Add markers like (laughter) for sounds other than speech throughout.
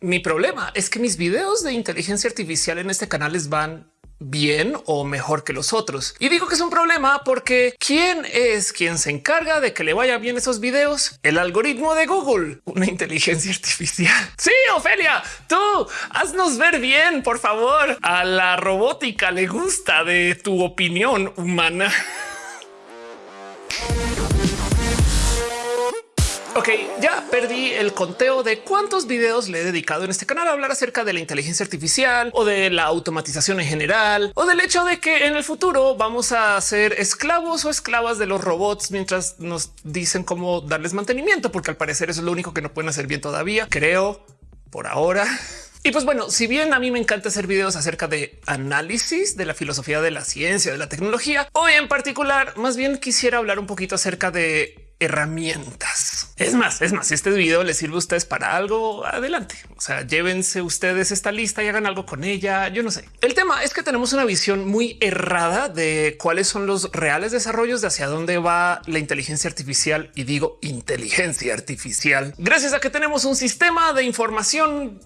Mi problema es que mis videos de inteligencia artificial en este canal les van bien o mejor que los otros. Y digo que es un problema porque ¿quién es quien se encarga de que le vaya bien esos videos? El algoritmo de Google, una inteligencia artificial. (laughs) Sí, Ofelia, tú haznos ver bien, por favor. A la robótica le gusta de tu opinión humana. (laughs) Ok, ya perdí el conteo de cuántos videos le he dedicado en este canal a hablar acerca de la inteligencia artificial o de la automatización en general o del hecho de que en el futuro vamos a ser esclavos o esclavas de los robots mientras nos dicen cómo darles mantenimiento, porque al parecer eso es lo único que no pueden hacer bien todavía, creo, por ahora. (laughs) Y pues bueno, si bien a mí me encanta hacer videos acerca de análisis de la filosofía de la ciencia, de la tecnología, hoy en particular, más bien quisiera hablar un poquito acerca de herramientas. Es más, es más, si este video les sirve a ustedes para algo, adelante. O sea, llévense ustedes esta lista y hagan algo con ella. Yo no sé. El tema es que tenemos una visión muy errada de cuáles son los reales desarrollos de hacia dónde va la inteligencia artificial. Y digo inteligencia artificial gracias a que tenemos un sistema de información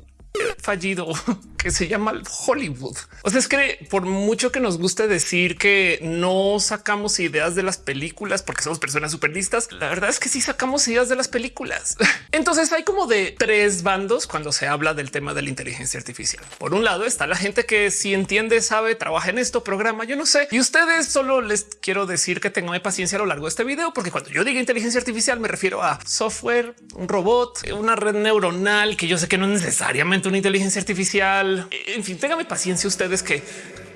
fallido (laughs) que se llama Hollywood. O sea, es que por mucho que nos guste decir que no sacamos ideas de las películas porque somos personas súper listas, la verdad es que sí sacamos ideas de las películas. (laughs) Entonces hay como de tres bandos cuando se habla del tema de la inteligencia artificial. Por un lado está la gente que si entiende, sabe, trabaja en esto, programa, yo no sé. Y ustedes solo les quiero decir que tengan paciencia a lo largo de este video, porque cuando yo diga inteligencia artificial me refiero a software, un robot, una red neuronal que yo sé que no es una inteligencia artificial. En fin, téngame paciencia ustedes que,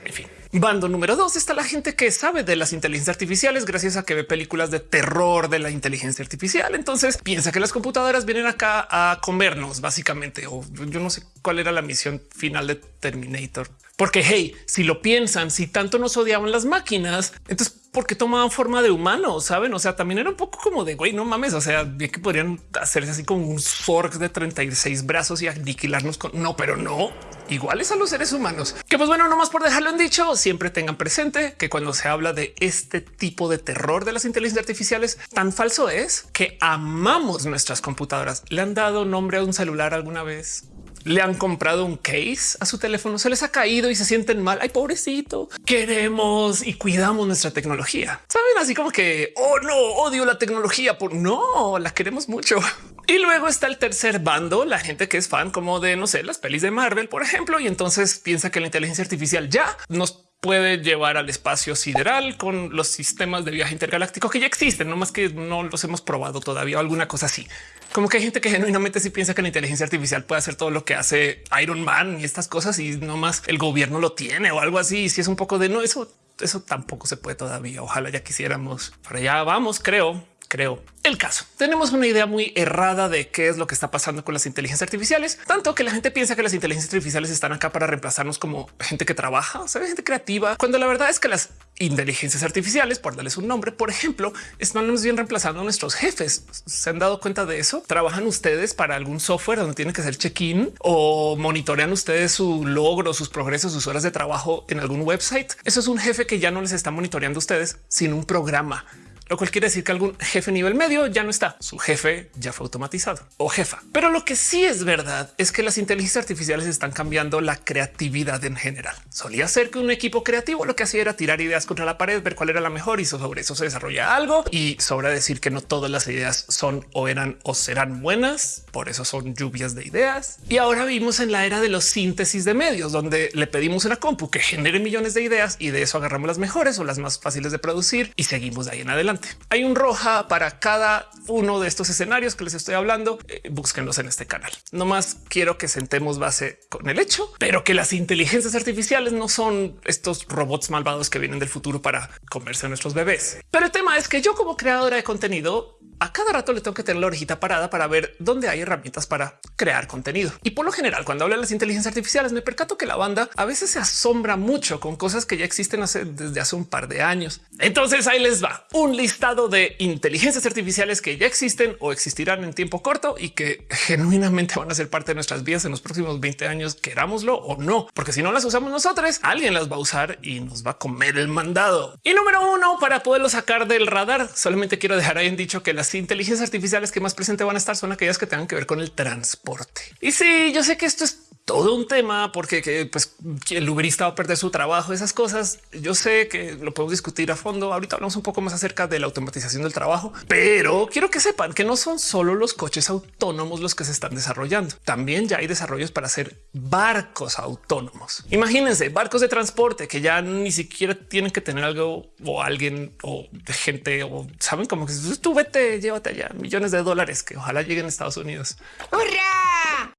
en fin. Bando número dos está la gente que sabe de las inteligencias artificiales gracias a que ve películas de terror de la inteligencia artificial. Entonces piensa que las computadoras vienen acá a comernos básicamente. O yo no sé cuál era la misión final de Terminator. Porque hey, si lo piensan, si tanto nos odiaban las máquinas, entonces porque tomaban forma de humano, saben? O sea, también era un poco como de güey, no mames. O sea, bien que podrían hacerse así como un Zorg de 36 brazos y aniquilarnos con no, pero no iguales a los seres humanos. Que pues bueno, nomás por dejarlo en dicho, siempre tengan presente que cuando se habla de este tipo de terror de las inteligencias artificiales, tan falso es que amamos nuestras computadoras. ¿Le han dado nombre a un celular alguna vez? Le han comprado un case a su teléfono, se les ha caído y se sienten mal. Ay, pobrecito. Queremos y cuidamos nuestra tecnología. Saben así como que oh no odio la tecnología por no la queremos mucho. (laughs) Y luego está el tercer bando, la gente que es fan como de no sé, las pelis de Marvel, por ejemplo, y entonces piensa que la inteligencia artificial ya nos puede llevar al espacio sideral con los sistemas de viaje intergaláctico que ya existen, no más que no los hemos probado todavía o alguna cosa así. Como que hay gente que genuinamente sí piensa que la inteligencia artificial puede hacer todo lo que hace Iron Man y estas cosas y no más el gobierno lo tiene o algo así. Si es un poco de no, eso, eso tampoco se puede todavía. Ojalá ya quisiéramos. Para allá vamos, creo creo. El caso tenemos una idea muy errada de qué es lo que está pasando con las inteligencias artificiales, tanto que la gente piensa que las inteligencias artificiales están acá para reemplazarnos como gente que trabaja, o sea, gente creativa, cuando la verdad es que las inteligencias artificiales, por darles un nombre, por ejemplo, están bien reemplazando a nuestros jefes. ¿Se han dado cuenta de eso? ¿Trabajan ustedes para algún software donde tienen que hacer check-in o monitorean ustedes su logro, sus progresos, sus horas de trabajo en algún website? Eso es un jefe que ya no les está monitoreando a ustedes, sin un programa lo cual quiere decir que algún jefe nivel medio ya no está. Su jefe ya fue automatizado o jefa. Pero lo que sí es verdad es que las inteligencias artificiales están cambiando la creatividad en general. Solía ser que un equipo creativo lo que hacía era tirar ideas contra la pared, ver cuál era la mejor y sobre eso se desarrolla algo. Y sobra decir que no todas las ideas son o eran o serán buenas. Por eso son lluvias de ideas. Y ahora vivimos en la era de los síntesis de medios, donde le pedimos una compu que genere millones de ideas y de eso agarramos las mejores o las más fáciles de producir y seguimos de ahí en adelante. Hay un roja para cada uno de estos escenarios que les estoy hablando. Eh, búsquenlos en este canal. No más quiero que sentemos base con el hecho, pero que las inteligencias artificiales no son estos robots malvados que vienen del futuro para comerse a nuestros bebés. Pero el tema es que yo como creadora de contenido a cada rato le tengo que tener la orejita parada para ver dónde hay herramientas para crear contenido. Y por lo general, cuando hablo de las inteligencias artificiales, me percato que la banda a veces se asombra mucho con cosas que ya existen desde hace un par de años. Entonces ahí les va un listado de inteligencias artificiales que ya existen o existirán en tiempo corto y que genuinamente van a ser parte de nuestras vidas en los próximos 20 años, querámoslo o no, porque si no las usamos nosotros, alguien las va a usar y nos va a comer el mandado. Y número uno, para poderlo sacar del radar, solamente quiero dejar ahí en dicho que las inteligencias artificiales que más presente van a estar son aquellas que tengan que ver con el transporte. Y sí, yo sé que esto es todo un tema porque que, pues, el uberista va a perder su trabajo, esas cosas. Yo sé que lo podemos discutir a fondo. Ahorita hablamos un poco más acerca de la automatización del trabajo, pero quiero que sepan que no son solo los coches autónomos los que se están desarrollando. También ya hay desarrollos para hacer barcos autónomos. Imagínense barcos de transporte que ya ni siquiera tienen que tener algo o alguien o gente o saben como que tú vete, llévate allá millones de dólares que ojalá lleguen a Estados Unidos. ¡Hurra!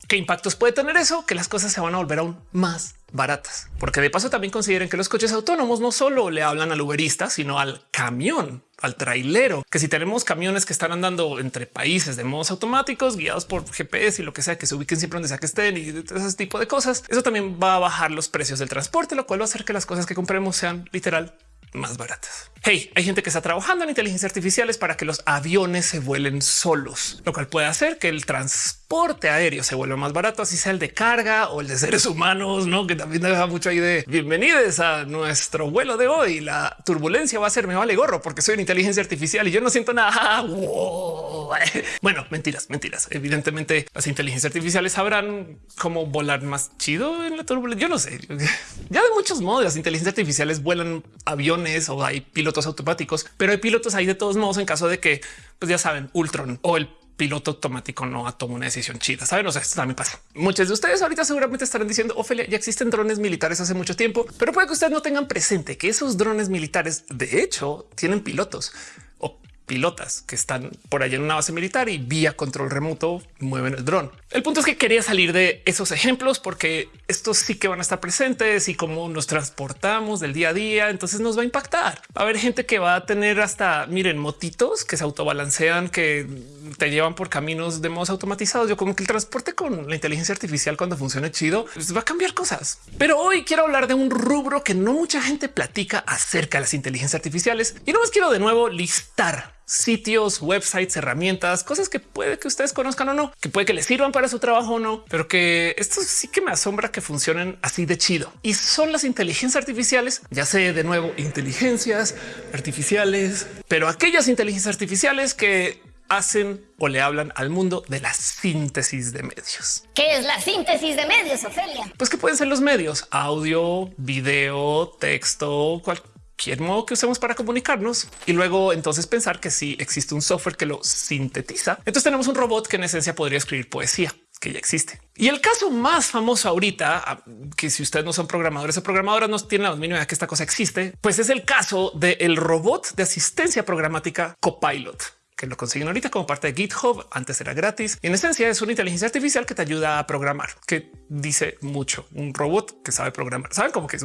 ¿Qué impactos puede tener eso? las cosas se van a volver aún más baratas, porque de paso también consideren que los coches autónomos no solo le hablan al uberista, sino al camión, al trailero, que si tenemos camiones que están andando entre países de modos automáticos, guiados por GPS y lo que sea, que se ubiquen siempre donde sea que estén y ese tipo de cosas, eso también va a bajar los precios del transporte, lo cual va a hacer que las cosas que compremos sean literal más baratas. Hey, hay gente que está trabajando en inteligencia artificiales para que los aviones se vuelen solos, lo cual puede hacer que el transporte aéreo se vuelva más barato, así sea el de carga o el de seres humanos, no que también deja mucho ahí de bienvenidos a nuestro vuelo de hoy. La turbulencia va a ser me vale gorro porque soy una inteligencia artificial y yo no siento nada. (laughs) Bueno, mentiras, mentiras. Evidentemente las inteligencias artificiales sabrán cómo volar más chido en la turbulencia. Yo no sé. (laughs) Ya de muchos modos las inteligencias artificiales vuelan aviones o hay pilotos automáticos, pero hay pilotos ahí de todos modos en caso de que, pues ya saben, Ultron o el piloto automático no toma una decisión chida. Saben, o sea, esto también pasa. Muchos de ustedes ahorita seguramente estarán diciendo Ophelia, ya existen drones militares hace mucho tiempo, pero puede que ustedes no tengan presente que esos drones militares de hecho tienen pilotos pilotas que están por allá en una base militar y vía control remoto mueven el dron. El punto es que quería salir de esos ejemplos porque estos sí que van a estar presentes y cómo nos transportamos del día a día. Entonces nos va a impactar. Va a haber gente que va a tener hasta miren motitos que se autobalancean, que te llevan por caminos de modos automatizados. Yo como que el transporte con la inteligencia artificial cuando funcione chido pues va a cambiar cosas. Pero hoy quiero hablar de un rubro que no mucha gente platica acerca de las inteligencias artificiales y no más quiero de nuevo listar sitios, websites, herramientas, cosas que puede que ustedes conozcan o no, que puede que les sirvan para su trabajo o no, pero que esto sí que me asombra que funcionen así de chido. Y son las inteligencias artificiales, ya sé de nuevo, inteligencias artificiales, pero aquellas inteligencias artificiales que hacen o le hablan al mundo de la síntesis de medios. ¿Qué es la síntesis de medios, Ofelia? Pues que pueden ser los medios, audio, video, texto, cualquier cualquier modo que usemos para comunicarnos y luego entonces pensar que si existe un software que lo sintetiza, entonces tenemos un robot que en esencia podría escribir poesía que ya existe. Y el caso más famoso ahorita, ah, que si ustedes no son programadores o programadoras, no tienen la mínima idea que esta cosa existe, pues es el caso del robot de asistencia programática Copilot que lo consiguen ahorita como parte de GitHub. Antes era gratis y en esencia es una inteligencia artificial que te ayuda a programar, que dice mucho. Un robot que sabe programar. Saben cómo que es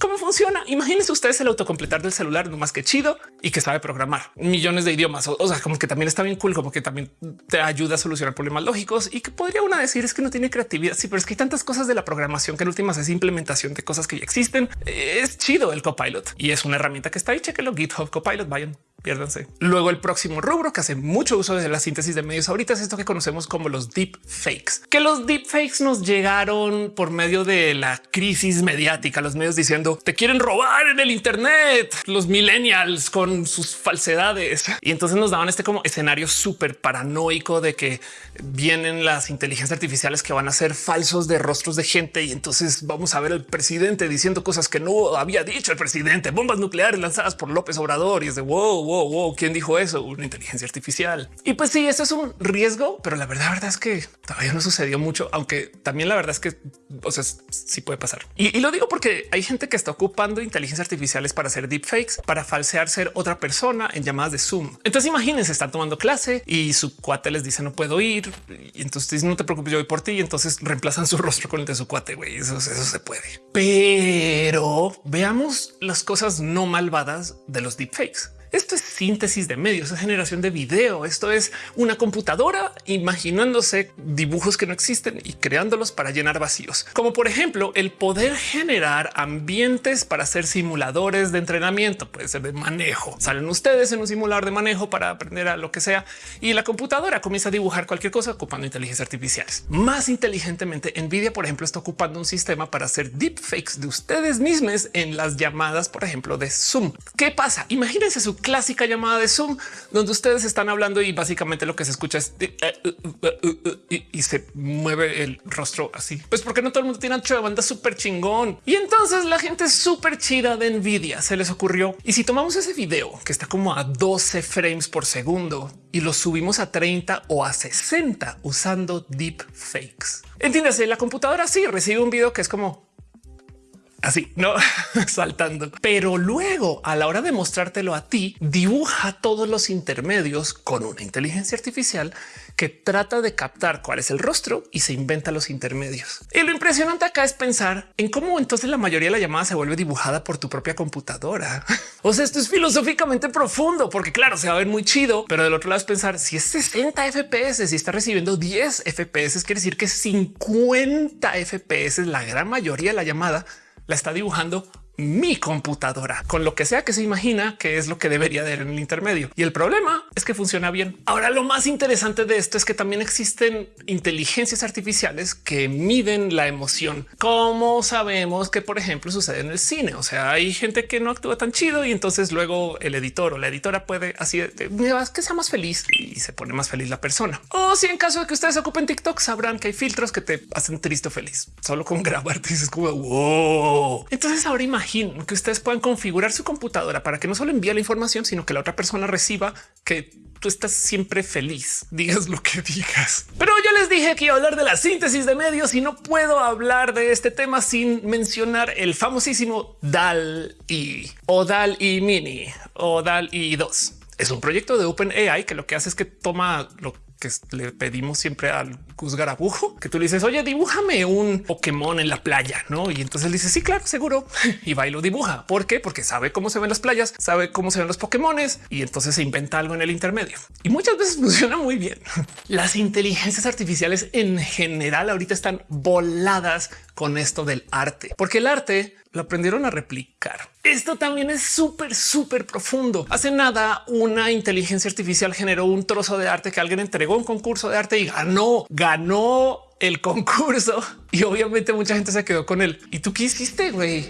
cómo funciona. Imagínense ustedes el autocompletar del celular, no más que chido y que sabe programar millones de idiomas. O, sea, como que también está bien cool, como que también te ayuda a solucionar problemas lógicos y que podría una decir es que no tiene creatividad. Sí, pero es que hay tantas cosas de la programación que en últimas es implementación de cosas que ya existen. Es chido el copilot y es una herramienta que está ahí. Chequenlo GitHub Copilot. Vayan, piérdanse. Luego el próximo rubro que hace mucho uso de la síntesis de medios ahorita es esto que conocemos como los deep fakes, que los deep fakes nos llegaron por medio de la crisis mediática, los medios diciendo te quieren robar en el Internet, los millennials con sus falsedades. Y entonces nos daban este como escenario súper paranoico de que vienen las inteligencias artificiales que van a ser falsos de rostros de gente. Y entonces vamos a ver al presidente diciendo cosas que no había dicho el presidente, bombas nucleares lanzadas por López Obrador. Y es de wow, wow, wow. ¿Quién dijo eso? Una inteligencia artificial. Y pues sí, eso es un riesgo, pero la verdad, la verdad es que todavía no sucedió mucho, aunque también la verdad es que o sea, sí puede pasar. Y, y lo digo porque hay gente que está ocupando inteligencias artificiales para hacer deepfakes, para falsear ser otra persona en llamadas de Zoom. Entonces imagínense, están tomando clase y su cuate les dice no puedo ir. Entonces no te preocupes, yo voy por ti. Y entonces reemplazan su (laughs) rostro con el de su cuate. Güey, eso, eso se puede. Pero veamos las cosas no malvadas de los deepfakes. Esto es síntesis de medios, es generación de video. Esto es una computadora imaginándose dibujos que no existen y creándolos para llenar vacíos, como por ejemplo el poder generar ambientes para hacer simuladores de entrenamiento, puede ser de manejo. Salen ustedes en un simulador de manejo para aprender a lo que sea y la computadora comienza a dibujar cualquier cosa ocupando inteligencia artificiales. Más inteligentemente, Nvidia, por ejemplo, está ocupando un sistema para hacer deepfakes de ustedes mismos en las llamadas, por ejemplo, de Zoom. ¿Qué pasa? Imagínense su clásica llamada de Zoom, donde ustedes están hablando y básicamente lo que se escucha es eh, eh, eh, y, se mueve el rostro así. Pues porque no todo el mundo tiene ancho de banda súper chingón. Y entonces la gente súper chida de Nvidia se les ocurrió. Y si tomamos ese video que está como a 12 frames por segundo y lo subimos a 30 o a 60 usando deep fakes. Entiéndase, la computadora sí recibe un video que es como así, no (laughs) saltando. Pero luego a la hora de mostrártelo a ti, dibuja todos los intermedios con una inteligencia artificial que trata de captar cuál es el rostro y se inventa los intermedios. Y lo impresionante acá es pensar en cómo entonces la mayoría de la llamada se vuelve dibujada por tu propia computadora. (laughs) o sea, esto es filosóficamente profundo porque claro, se va a ver muy chido, pero del otro lado es pensar si es 60 FPS, si está recibiendo 10 FPS, quiere decir que 50 FPS, la gran mayoría de la llamada la está dibujando mi computadora con lo que sea que se imagina que es lo que debería de en el intermedio. Y el problema es que funciona bien. Ahora, lo más interesante de esto es que también existen inteligencias artificiales que miden la emoción. Como sabemos que, por ejemplo, sucede en el cine. O sea, hay gente que no actúa tan chido y entonces luego el editor o la editora puede así que sea más feliz y se pone más feliz la persona. O si en caso de que ustedes ocupen TikTok, sabrán que hay filtros que te hacen triste o feliz solo con (laughs) grabarte. Dices como wow. Entonces ahora imagínate que ustedes puedan configurar su computadora para que no solo envíe la información, sino que la otra persona reciba que tú estás siempre feliz, (laughs) digas lo que digas. Pero yo les dije que iba a hablar de la síntesis de medios y no puedo hablar de este tema sin mencionar el famosísimo DAL y o DAL y Mini o DAL y 2. Es un proyecto de OpenAI que lo que hace es que toma lo que le pedimos siempre al Gus Garabujo, que tú le dices, oye, dibújame un Pokémon en la playa, ¿no? Y entonces dice, sí, claro, seguro. (laughs) Y va y lo dibuja. ¿Por qué? Porque sabe cómo se ven las playas, sabe cómo se ven los Pokémones y entonces se inventa algo en el intermedio. Y muchas veces (laughs) funciona muy bien. Las inteligencias artificiales en general ahorita están voladas con esto del arte, porque el arte lo aprendieron a replicar. Esto también es súper, súper profundo. Hace nada una inteligencia artificial generó un trozo de arte que alguien entregó un concurso de arte y ganó, ganó el concurso (laughs) y obviamente mucha gente se quedó con él. ¿Y tú qué hiciste, güey?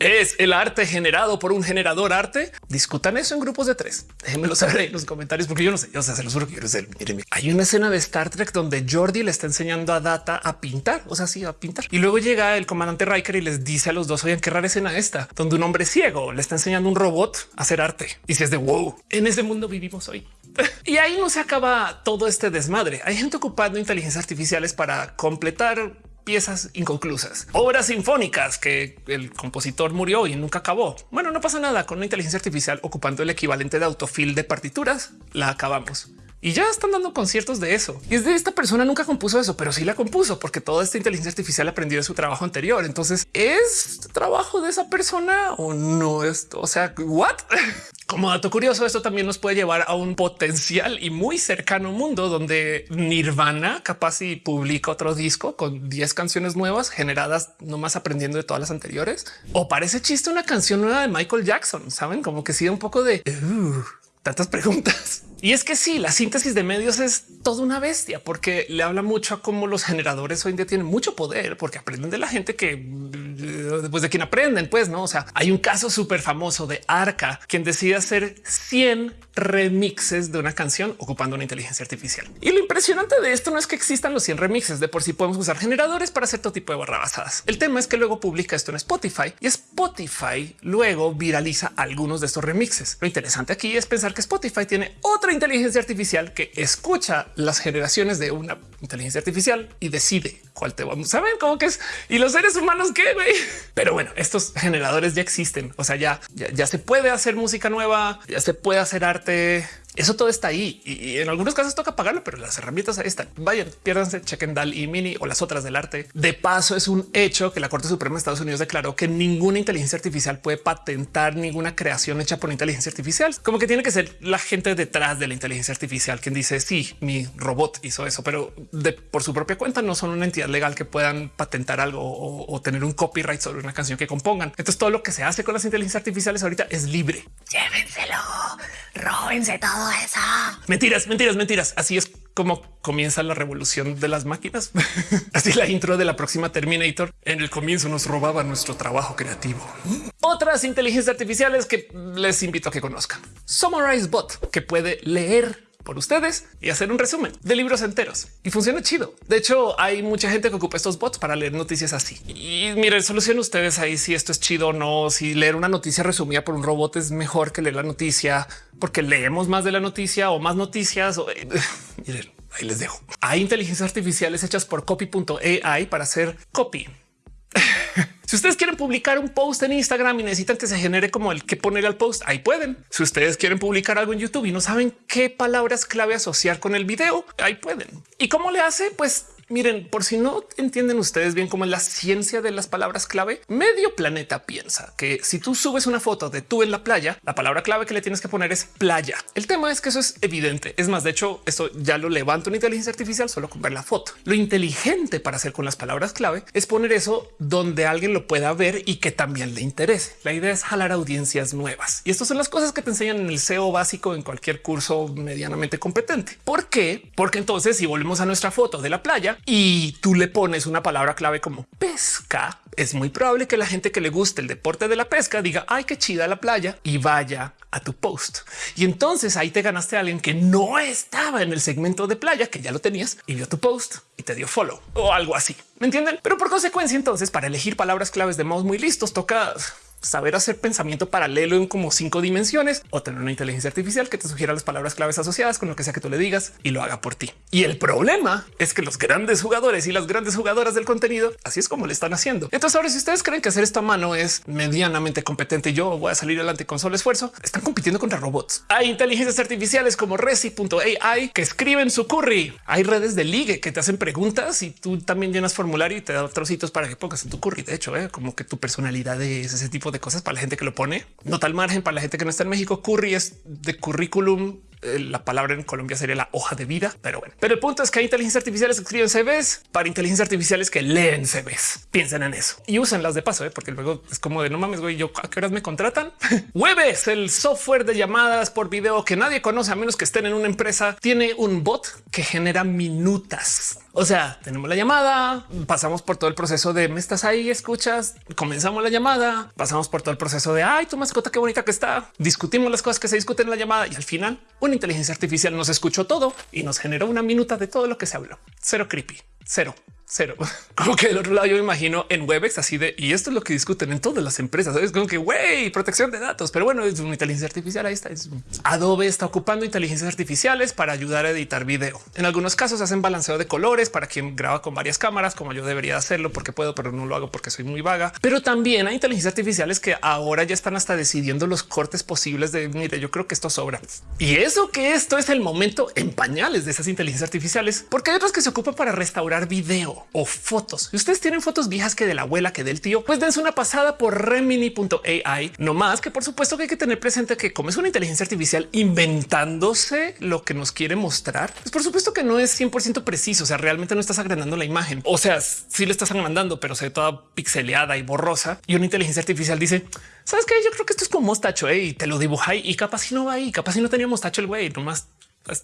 ¿Es el arte generado por un generador arte? Discutan eso en grupos de tres. Déjenmelo saber en los comentarios porque yo no sé. O sea, se los juro que yo no sé. hay una escena de Star Trek donde Jordi le está enseñando a Data a pintar, o sea, sí, a pintar. Y luego llega el comandante Riker y les dice a los dos, oigan, qué rara escena esta, donde un hombre ciego le está enseñando un robot a hacer arte. Y si es de wow, en ese mundo vivimos hoy. (laughs) y ahí no se acaba todo este desmadre. Hay gente ocupando inteligencias artificiales para completar piezas inconclusas, obras sinfónicas que el compositor murió y nunca acabó. Bueno, no pasa nada con una inteligencia artificial ocupando el equivalente de autofil de partituras. La acabamos y ya están dando conciertos de eso. Y es de esta persona nunca compuso eso, pero sí la compuso porque toda esta inteligencia artificial aprendió de su trabajo anterior. Entonces es trabajo de esa persona o no esto. O sea, what? (laughs) Como dato curioso, esto también nos puede llevar a un potencial y muy cercano mundo donde Nirvana capaz y publica otro disco con 10 canciones nuevas generadas nomás aprendiendo de todas las anteriores. O parece chiste una canción nueva de Michael Jackson. Saben como que sí un poco de uh, tantas preguntas. Y es que sí, la síntesis de medios es toda una bestia porque le habla mucho a cómo los generadores hoy en día tienen mucho poder porque aprenden de la gente que después de quien aprenden, pues no. O sea, hay un caso súper famoso de Arca, quien decide hacer 100 remixes de una canción ocupando una inteligencia artificial. Y lo impresionante de esto no es que existan los 100 remixes de por sí podemos usar generadores para hacer todo tipo de barrabasadas. El tema es que luego publica esto en Spotify y Spotify luego viraliza algunos de estos remixes. Lo interesante aquí es pensar que Spotify tiene otra inteligencia artificial que escucha las generaciones de una inteligencia artificial y decide cuál te vamos a ver cómo que es y los seres humanos güey. Pero bueno, estos generadores ya existen. O sea, ya, ya se puede hacer música nueva, ya se puede hacer arte eso todo está ahí y en algunos casos toca pagarlo, pero las herramientas ahí están. Vayan, piérdanse, chequen DAL y Mini o las otras del arte. De paso, es un hecho que la Corte Suprema de Estados Unidos declaró que ninguna inteligencia artificial puede patentar ninguna creación hecha por inteligencia artificial. Como que tiene que ser la gente detrás de la inteligencia artificial quien dice sí, mi robot hizo eso, pero de, por su propia cuenta no son una entidad legal que puedan patentar algo o, o tener un copyright sobre una canción que compongan. Entonces todo lo que se hace con las inteligencias artificiales ahorita es libre. Llévenselo Róbense todo Mentiras, mentiras, mentiras. Así es como comienza la revolución de las máquinas. (laughs) Así la intro de la próxima Terminator. En el comienzo nos robaba nuestro trabajo creativo. Otras inteligencias artificiales que les invito a que conozcan. Summarize Bot, que puede leer por ustedes y hacer un resumen de libros enteros y funciona chido. De hecho, hay mucha gente que ocupa estos bots para leer noticias así. Y miren, solucionen ustedes ahí si esto es chido o no, si leer una noticia resumida por un robot es mejor que leer la noticia porque leemos más de la noticia o más noticias. O, miren, ahí les dejo. Hay inteligencias artificiales hechas por copy.ai para hacer copy (sighs) si ustedes quieren publicar un post en Instagram y necesitan que se genere como el que poner al post, ahí pueden. Si ustedes quieren publicar algo en YouTube y no saben qué palabras clave asociar con el video, ahí pueden. ¿Y cómo le hace? Pues Miren, por si no entienden ustedes bien cómo es la ciencia de las palabras clave, medio planeta piensa que si tú subes una foto de tú en la playa, la palabra clave que le tienes que poner es playa. El tema es que eso es evidente. Es más, de hecho, esto ya lo levanta una inteligencia artificial solo con ver la foto. Lo inteligente para hacer con las palabras clave es poner eso donde alguien lo pueda ver y que también le interese. La idea es jalar audiencias nuevas. Y estas son las cosas que te enseñan en el SEO básico en cualquier curso medianamente competente. ¿Por qué? Porque entonces si volvemos a nuestra foto de la playa, y tú le pones una palabra clave como pesca, es muy probable que la gente que le guste el deporte de la pesca diga ay, qué chida la playa y vaya a tu post. Y entonces ahí te ganaste a alguien que no estaba en el segmento de playa, que ya lo tenías y vio tu post y te dio follow o algo así. ¿Me entienden? Pero por consecuencia, entonces para elegir palabras claves de modos muy listos toca saber hacer pensamiento paralelo en como cinco dimensiones o tener una inteligencia artificial que te sugiera las palabras claves asociadas con lo que sea que tú le digas y lo haga por ti. Y el problema es que los grandes jugadores y las grandes jugadoras del contenido, así es como le están haciendo. Entonces ahora si ustedes creen que hacer esto a mano es medianamente competente yo voy a salir adelante con solo esfuerzo, están compitiendo contra robots. Hay inteligencias artificiales como Resi.ai que escriben su curry. Hay redes de ligue que te hacen preguntas y tú también llenas formulario y te da trocitos para que pongas en tu curry. De hecho, ¿eh? como que tu personalidad es ese tipo de cosas para la gente que lo pone. No tal margen para la gente que no está en México. Curry es de currículum la palabra en Colombia sería la hoja de vida, pero bueno. Pero el punto es que hay inteligencias artificiales que escriben CVs para inteligencias artificiales que leen CVs. Piensen en eso y usan las de paso, ¿eh? porque luego es como de no mames, güey, yo a qué horas me contratan. (laughs) Webes, el software de llamadas por video que nadie conoce a menos que estén en una empresa, tiene un bot que genera minutas. O sea, tenemos la llamada, pasamos por todo el proceso de me estás ahí, escuchas, comenzamos la llamada, pasamos por todo el proceso de ay, tu mascota, qué bonita que está, discutimos las cosas que se discuten en la llamada y al final inteligencia artificial nos escuchó todo y nos generó una minuta de todo lo que se habló. Cero creepy, cero cero. (laughs) Como que del otro lado yo me imagino en Webex así de y esto es lo que discuten en todas las empresas. Es como que güey, protección de datos, pero bueno, es una inteligencia artificial. Ahí está. Adobe está ocupando inteligencias artificiales para ayudar a editar video. En algunos casos hacen balanceo de colores para quien graba con varias cámaras, como yo debería hacerlo porque puedo, pero no lo hago porque soy muy vaga. Pero también hay inteligencias artificiales que ahora ya están hasta decidiendo los cortes posibles de mire, yo creo que esto sobra. Y eso que esto es el momento en pañales de esas inteligencias artificiales, porque hay otras que se ocupan para restaurar video o fotos. Si ustedes tienen fotos viejas que de la abuela, que del tío, pues dense una pasada por remini.ai. No más que por supuesto que hay que tener presente que como es una inteligencia artificial inventándose lo que nos quiere mostrar, pues por supuesto que no es 100% preciso. O sea, realmente no estás agrandando la imagen. O sea, sí le estás agrandando, pero se ve toda pixeleada y borrosa. Y una inteligencia artificial dice, sabes que yo creo que esto es como mostacho eh? y te lo dibuja y capaz si no va ahí, capaz si no tenía mostacho el güey, nomás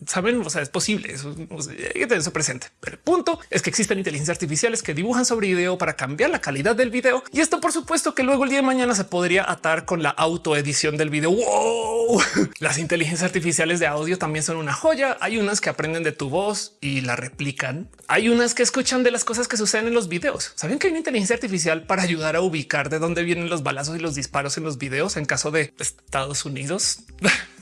saben, o sea, es posible. Eso, tener eso presente. Pero el punto es que existen inteligencias artificiales que dibujan sobre video para cambiar la calidad del video. Y esto, por supuesto, que luego el día de mañana se podría atar con la autoedición del video. (laughs) Las inteligencias artificiales de audio también son una joya. Hay unas que aprenden de tu voz y la replican. Hay unas que escuchan de las cosas que suceden en los videos. Saben que hay una inteligencia artificial para ayudar a ubicar de dónde vienen los balazos y los disparos en los videos en caso de Estados Unidos. (laughs)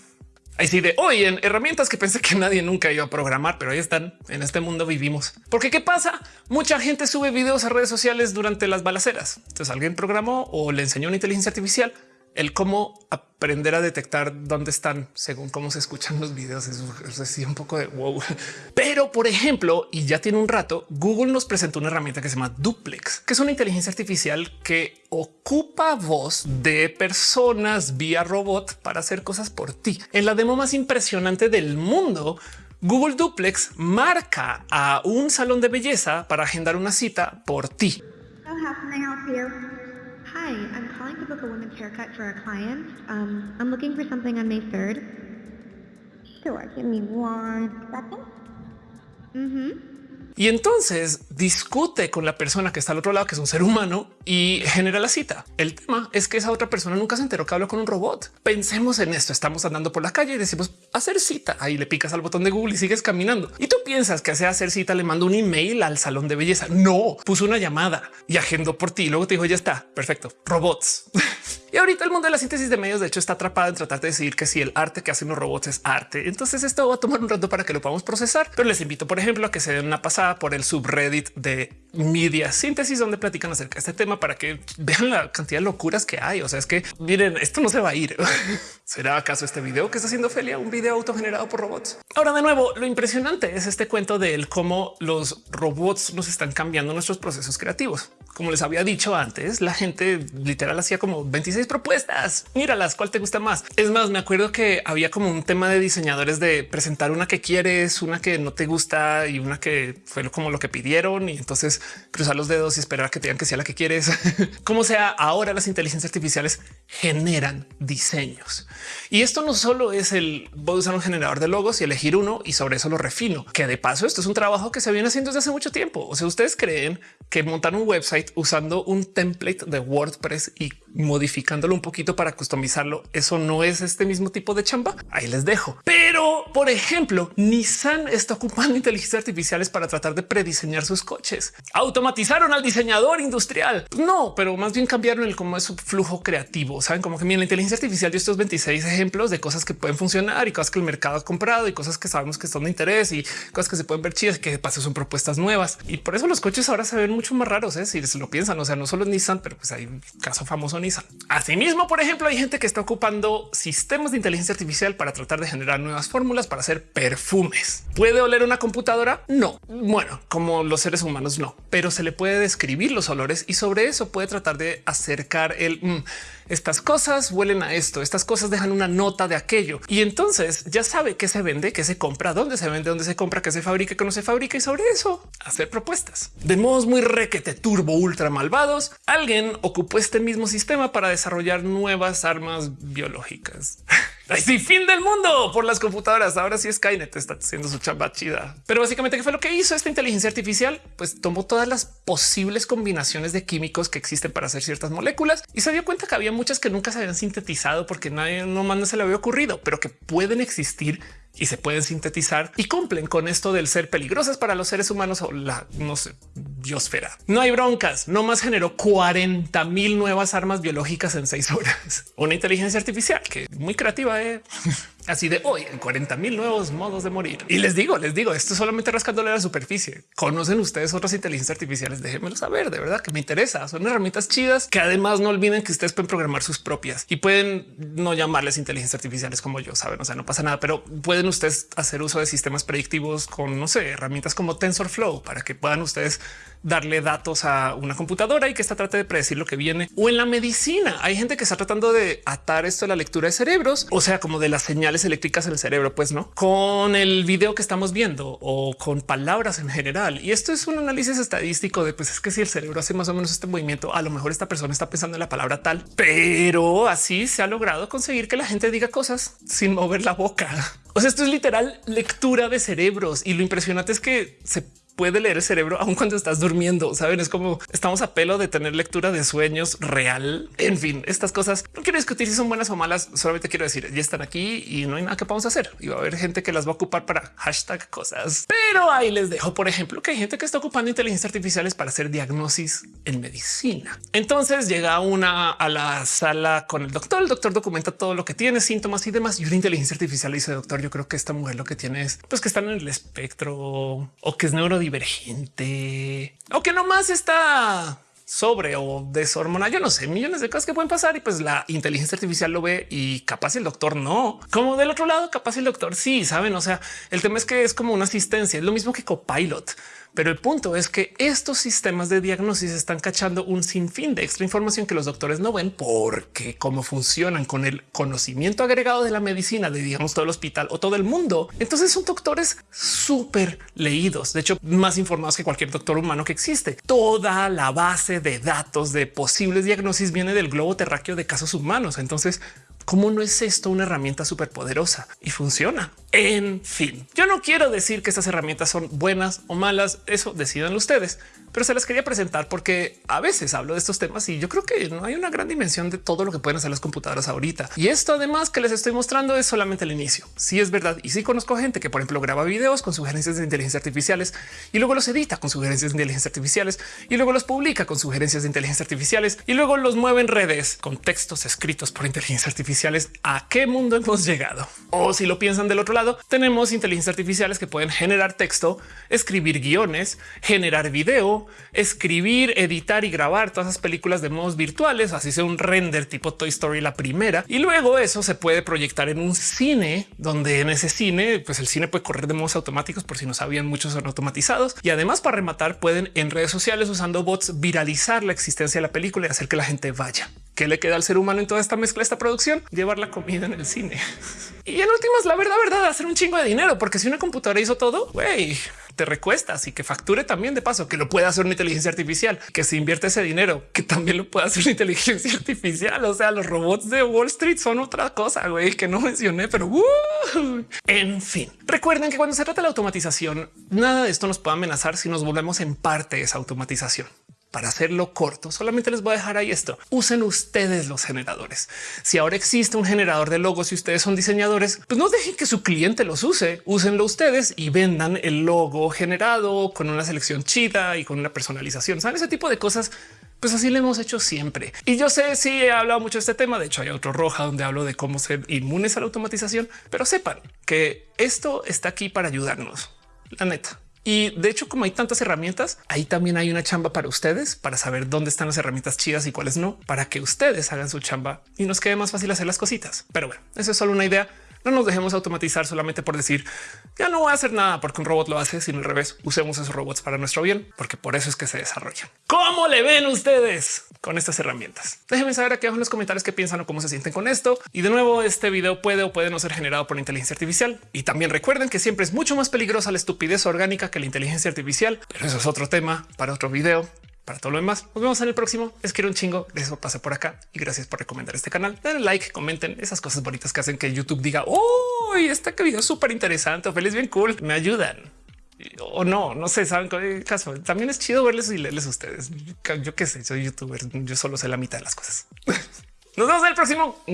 Ahí sí de hoy en herramientas que pensé que nadie nunca iba a programar, pero ahí están. En este mundo vivimos. Porque qué pasa? Mucha gente sube videos a redes sociales durante las balaceras. Entonces alguien programó o le enseñó una inteligencia artificial el cómo aprender a detectar dónde están según cómo se escuchan los videos. Es, es un poco de wow. Por ejemplo, y ya tiene un rato, Google nos presentó una herramienta que se llama Duplex, que es una inteligencia artificial que ocupa voz de personas vía robot para hacer cosas por ti. En la demo más impresionante del mundo, Google Duplex marca a un salón de belleza para agendar una cita por ti. Um, May 3rd. Sure, give me one. Y entonces discute con la persona que está al otro lado, que es un ser humano, y genera la cita. El tema es que esa otra persona nunca se enteró que habló con un robot. Pensemos en esto. Estamos andando por la calle y decimos hacer cita. Ahí le picas al botón de Google y sigues caminando. Y tú piensas que hace hacer cita le mando un email al salón de belleza. No, puso una llamada y agendó por ti. Luego te dijo ya está perfecto. Robots. (laughs) y ahorita el mundo de la síntesis de medios, de hecho, está atrapado en tratar de decidir que si el arte que hacen los robots es arte. Entonces esto va a tomar un rato para que lo podamos procesar. Pero les invito, por ejemplo, a que se den una pasada por el subreddit de media síntesis, donde platican acerca de este tema para que vean la cantidad de locuras que hay. O sea, es que miren, esto no se va a ir. (laughs) ¿Será acaso este video que está haciendo Felia un video autogenerado por robots? Ahora, de nuevo, lo impresionante es este cuento de cómo los robots nos están cambiando nuestros procesos creativos. Como les había dicho antes, la gente literal hacía como 26 propuestas. Míralas, ¿cuál te gusta más? Es más, me acuerdo que había como un tema de diseñadores de presentar una que quieres, una que no te gusta y una que fue como lo que pidieron y entonces cruzar los dedos y esperar a que te digan que sea la que quieres. (laughs) como sea, ahora las inteligencias artificiales generan diseños. Y esto no solo es el voy a usar un generador de logos y elegir uno y sobre eso lo refino, que de paso esto es un trabajo que se viene haciendo desde hace mucho tiempo. O sea, ustedes creen que montar un website usando un template de WordPress y modificándolo un poquito para customizarlo. Eso no es este mismo tipo de chamba. Ahí les dejo. Pero, por ejemplo, Nissan está ocupando (laughs) inteligencias artificiales para tratar de prediseñar sus coches. Automatizaron al diseñador industrial. No, pero más bien cambiaron el cómo es su flujo creativo. Saben como que la inteligencia artificial dio estos 26 ejemplos de cosas que pueden funcionar y cosas que el mercado ha comprado y cosas que sabemos que son de interés y cosas que se pueden ver chidas que de paso son propuestas nuevas. Y por eso los coches ahora se ven mucho más raros. ¿eh? Si se lo piensan, o sea, no solo Nissan, pero pues hay un caso famoso Asimismo, por ejemplo, hay gente que está ocupando sistemas de inteligencia artificial para tratar de generar nuevas fórmulas para hacer perfumes. ¿Puede oler una computadora? No. Bueno, como los seres humanos no, pero se le puede describir los olores y sobre eso puede tratar de acercar el mm, estas cosas huelen a esto, estas cosas dejan una nota de aquello y entonces ya sabe qué se vende, qué se compra, dónde se vende, dónde se compra, qué se fabrica, qué no se fabrica y sobre eso hacer propuestas de modos muy requete turbo ultra malvados. Alguien ocupó este mismo sistema para desarrollar nuevas armas biológicas. (laughs) Sí, fin del mundo por las computadoras. Ahora sí Skynet está haciendo su chamba chida. Pero básicamente, ¿qué fue lo que hizo esta inteligencia artificial? Pues tomó todas las posibles combinaciones de químicos que existen para hacer ciertas moléculas y se dio cuenta que había muchas que nunca se habían sintetizado porque nadie no más no se le había ocurrido, pero que pueden existir y se pueden sintetizar y cumplen con esto del ser peligrosas para los seres humanos o la no sé, biosfera. No hay broncas, no más generó 40 mil nuevas armas biológicas en seis horas. (laughs) Una inteligencia artificial que muy creativa. ¿eh? Así de hoy en 40 mil nuevos modos de morir. Y les digo, les digo, esto solamente rascándole la superficie. Conocen ustedes otras inteligencias artificiales? Déjenmelo saber. De verdad que me interesa. Son herramientas chidas que además no olviden que ustedes pueden programar sus propias y pueden no llamarles inteligencias artificiales como yo saben. O sea, no pasa nada, pero pueden ustedes hacer uso de sistemas predictivos con no sé, herramientas como TensorFlow para que puedan ustedes darle datos a una computadora y que esta trate de predecir lo que viene o en la medicina. Hay gente que está tratando de atar esto a la lectura de cerebros, o sea, como de las señales eléctricas en el cerebro, pues no con el video que estamos viendo o con palabras en general. Y esto es un análisis estadístico de pues es que si el cerebro hace más o menos este movimiento, a lo mejor esta persona está pensando en la palabra tal, pero así se ha logrado conseguir que la gente diga cosas sin mover la boca. (laughs) O sea, esto es literal lectura de cerebros y lo impresionante es que se puede leer el cerebro aun cuando estás durmiendo. Saben, es como estamos a pelo de tener lectura de sueños real. En fin, estas cosas no quiero discutir si son buenas o malas. Solamente quiero decir ya están aquí y no hay nada que podamos hacer. Y va a haber gente que las va a ocupar para hashtag cosas. Pero ahí les dejo, por ejemplo, que hay gente que está ocupando inteligencia artificiales para hacer diagnosis en medicina. Entonces llega una a la sala con el doctor. El doctor documenta todo lo que tiene, síntomas y demás. Y una inteligencia artificial dice, doctor, yo creo que esta mujer lo que tiene es pues que están en el espectro o que es neuro divergente o que nomás está sobre o deshormonal. Yo no sé, millones de cosas que pueden pasar y pues la inteligencia artificial lo ve y capaz el doctor no. Como del otro lado, capaz el doctor sí, saben. O sea, el tema es que es como una asistencia, es lo mismo que Copilot. Pero el punto es que estos sistemas de diagnosis están cachando un sinfín de extra información que los doctores no ven porque cómo funcionan con el conocimiento agregado de la medicina de digamos todo el hospital o todo el mundo. Entonces son doctores súper leídos, de hecho más informados que cualquier doctor humano que existe. Toda la base de datos de posibles diagnosis viene del globo terráqueo de casos humanos. Entonces, ¿cómo no es esto una herramienta súper poderosa y funciona? En fin, yo no quiero decir que estas herramientas son buenas o malas, eso decidan ustedes, pero se las quería presentar porque a veces hablo de estos temas y yo creo que no hay una gran dimensión de todo lo que pueden hacer las computadoras ahorita. Y esto además que les estoy mostrando es solamente el inicio. Sí es verdad. Y sí conozco gente que por ejemplo graba videos con sugerencias de inteligencia artificiales y luego los edita con sugerencias de inteligencia artificiales y luego los publica con sugerencias de inteligencia artificiales y luego los mueve en redes con textos escritos por inteligencia artificiales. ¿A qué mundo hemos llegado? O si lo piensan del otro lado, tenemos inteligencias artificiales que pueden generar texto, escribir guiones, generar video, escribir, editar y grabar todas esas películas de modos virtuales, así sea un render tipo Toy Story la primera. Y luego eso se puede proyectar en un cine donde en ese cine, pues el cine puede correr de modos automáticos por si no sabían, muchos son automatizados. Y además para rematar pueden en redes sociales usando bots viralizar la existencia de la película y hacer que la gente vaya. ¿Qué le queda al ser humano en toda esta mezcla, esta producción? Llevar la comida en el cine. (laughs) Y en últimas, la verdad, verdad, hacer un chingo de dinero, porque si una computadora hizo todo, güey, te recuestas y que facture también de paso, que lo pueda hacer una inteligencia artificial, que se invierte ese dinero, que también lo pueda hacer una inteligencia (laughs) artificial. O sea, los robots de Wall Street son otra cosa, güey, que no mencioné, pero uh, en fin, recuerden que cuando se trata de la automatización, nada de esto nos puede amenazar si nos volvemos en parte esa automatización para hacerlo corto, solamente les voy a dejar ahí esto. Usen ustedes los generadores. Si ahora existe un generador de logos y ustedes son diseñadores, pues no dejen que su cliente los use, úsenlo ustedes y vendan el logo generado con una selección chida y con una personalización. Saben ese tipo de cosas pues así lo hemos hecho siempre. Y yo sé si he hablado mucho de este tema. De hecho, hay otro roja donde hablo de cómo ser inmunes a la automatización, pero sepan que esto está aquí para ayudarnos. La neta. Y de hecho, como hay tantas herramientas, ahí también hay una chamba para ustedes para saber dónde están las herramientas chidas y cuáles no, para que ustedes hagan su chamba y nos quede más fácil hacer las cositas. Pero bueno, eso es solo una idea. No nos dejemos automatizar solamente por decir ya no voy a hacer nada porque un robot lo hace, sino al revés. Usemos esos robots para nuestro bien, porque por eso es que se desarrollan. ¿Cómo le ven ustedes con estas herramientas? Déjenme saber aquí abajo en los comentarios qué piensan o cómo se sienten con esto. Y de nuevo, este video puede o puede no ser generado por inteligencia artificial. Y también recuerden que siempre es mucho más peligrosa la estupidez orgánica que la inteligencia artificial, pero eso es otro tema para otro video para todo lo demás. Nos vemos en el próximo. Les quiero un chingo. de Eso pasa por acá y gracias por recomendar este canal. Denle like, comenten esas cosas bonitas que hacen que YouTube diga oh, este video es súper interesante o feliz, bien cool. Me ayudan o no, no sé, saben qué caso. También es chido verles y leerles a ustedes. Yo qué sé, soy youtuber. Yo solo sé la mitad de las cosas. (laughs) Nos vemos en el próximo.